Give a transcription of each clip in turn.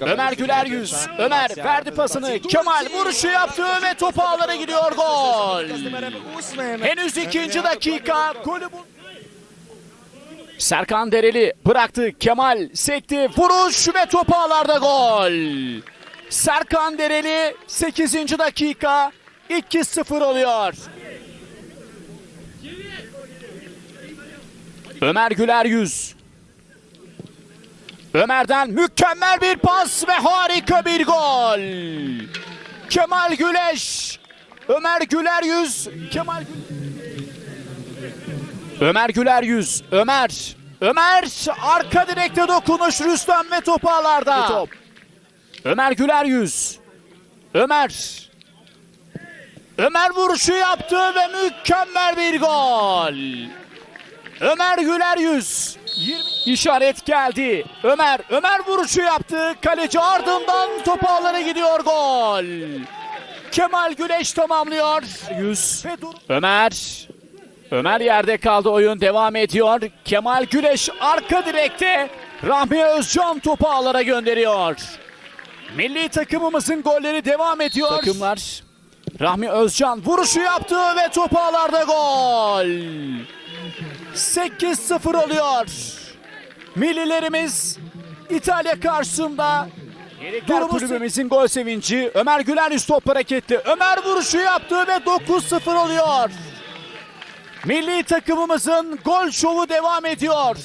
Ömer Güler yüz. Ömer verdi pasını. Kemal vuruşu yaptı ve top ağlara gidiyor gol. Henüz ikinci dakika. Golü bul- Serkan Dereli bıraktı. Kemal sekti. Vuruş ve top ağlarda gol. Serkan Dereli 8. dakika 2-0 oluyor. Ömer Güler yüz. Ömer'den mükemmel bir pas ve harika bir gol. Kemal Güleş. Ömer Güler yüz. Kemal Ömer Güler yüz. Ömer. Ömer arka direkte dokunuş Rüstem ve top ağlarda. Top. Ömer Güler yüz. Ömer. Ömer vuruşu yaptı ve mükemmel bir gol. Ömer Güler yüz. 20 işaret geldi. Ömer, Ömer vuruşu yaptı. Kaleci ardından top ağlara gidiyor gol. Kemal Güneş tamamlıyor. 100. Ömer. Ömer yerde kaldı. Oyun devam ediyor. Kemal Güneş arka direkte. Rahmi Özcan topu ağlara gönderiyor. Milli takımımızın golleri devam ediyor. Takımlar. Rahmi Özcan vuruşu yaptı ve top ağlarda gol. 8-0 oluyor. Millilerimiz İtalya karşısında Durumu kulübümüzün gol sevinci. Ömer Güler üst top hareketli. Ömer vuruşu yaptı ve 9-0 oluyor. Milli takımımızın gol şovu devam ediyor.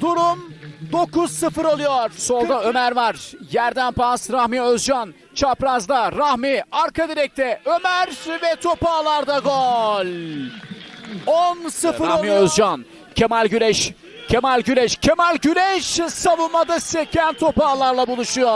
Durum 9-0 oluyor. Solda Ömer var. Yerden pas Rahmi Özcan. Çaprazda Rahmi arka direkte Ömer ve top ağlarda gol. 10-0 Rahmi Özcan. Kemal Güneş. Kemal Güneş. Kemal Güneş savunmada seken top ağlarla buluşuyor.